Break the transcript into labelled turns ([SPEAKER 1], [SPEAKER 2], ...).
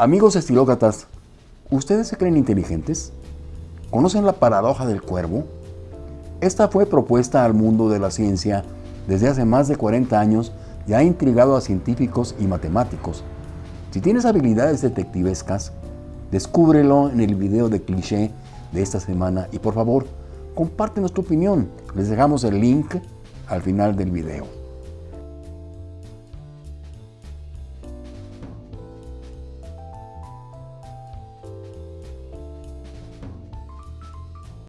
[SPEAKER 1] Amigos estilócratas, ¿ustedes se creen inteligentes? ¿Conocen la paradoja del cuervo? Esta fue propuesta al mundo de la ciencia desde hace más de 40 años y ha intrigado a científicos y matemáticos. Si tienes habilidades detectivescas, descúbrelo en el video de cliché de esta semana y por favor, compártenos tu opinión. Les dejamos el link al final del video.